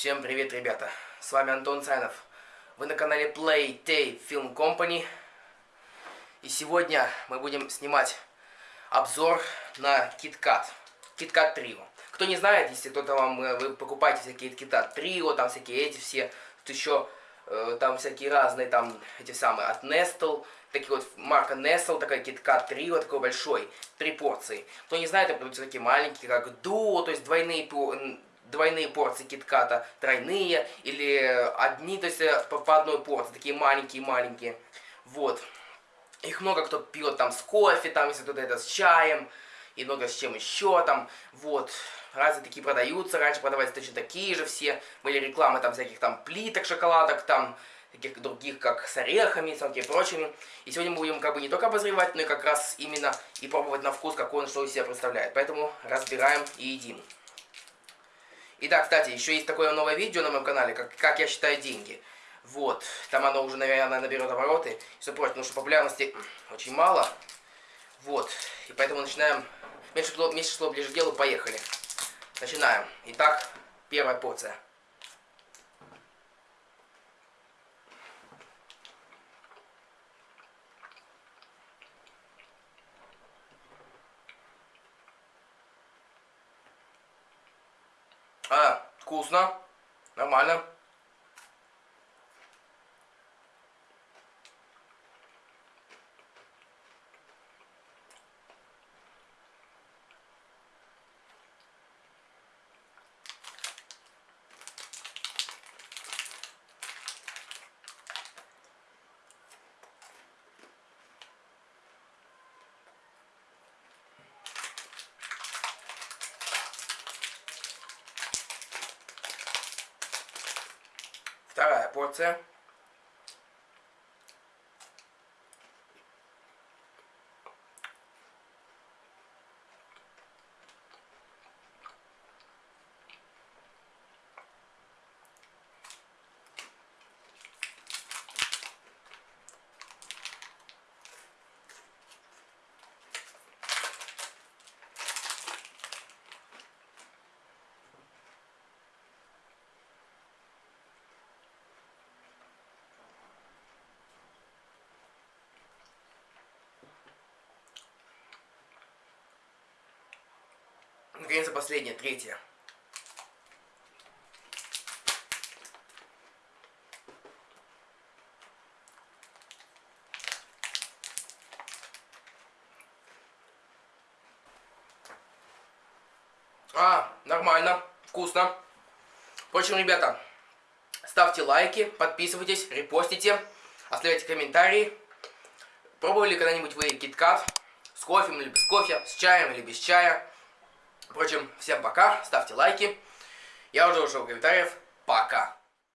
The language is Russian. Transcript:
Всем привет, ребята! С вами Антон Цайнов. Вы на канале Play Tape Film Company. И сегодня мы будем снимать обзор на KitKat. KitKat Trio. Кто не знает, если кто-то вам, э, вы покупаете всякие KitKat Trio, там всякие эти все, тут еще э, там всякие разные, там эти самые от Nestle, такие вот марка Nestle, такая KitKat Trio, такой большой, три порции. Кто не знает, это продаются такие маленькие, как Duo, то есть двойные двойные порции китката, тройные или одни, то есть э, по, одной порции, такие маленькие-маленькие. Вот. Их много кто пьет там с кофе, там, если кто-то это с чаем, и много с чем еще там, вот. Разные такие продаются, раньше продавались точно такие же все, были рекламы там всяких там плиток, шоколадок, там, таких других, как с орехами, с такими прочими. И сегодня мы будем как бы не только обозревать, но и как раз именно и пробовать на вкус, какой он что из себя представляет. Поэтому разбираем и едим. И да, кстати, еще есть такое новое видео на моем канале, как, как я считаю деньги. Вот, там оно уже, наверное, наберет обороты, все прочее, потому что популярности очень мало. Вот, и поэтому начинаем, меньше, меньше слов ближе к делу, поехали. Начинаем. Итак, первая порция. А, вкусно. Нормально. Вторая порция. Наконец-то последняя, третья. А, нормально, вкусно. Впрочем, ребята, ставьте лайки, подписывайтесь, репостите, оставляйте комментарии. Пробовали когда-нибудь вы киткат с кофе или без кофе, с чаем или без чая? Впрочем, всем пока, ставьте лайки. Я уже ушел комментариев. Пока.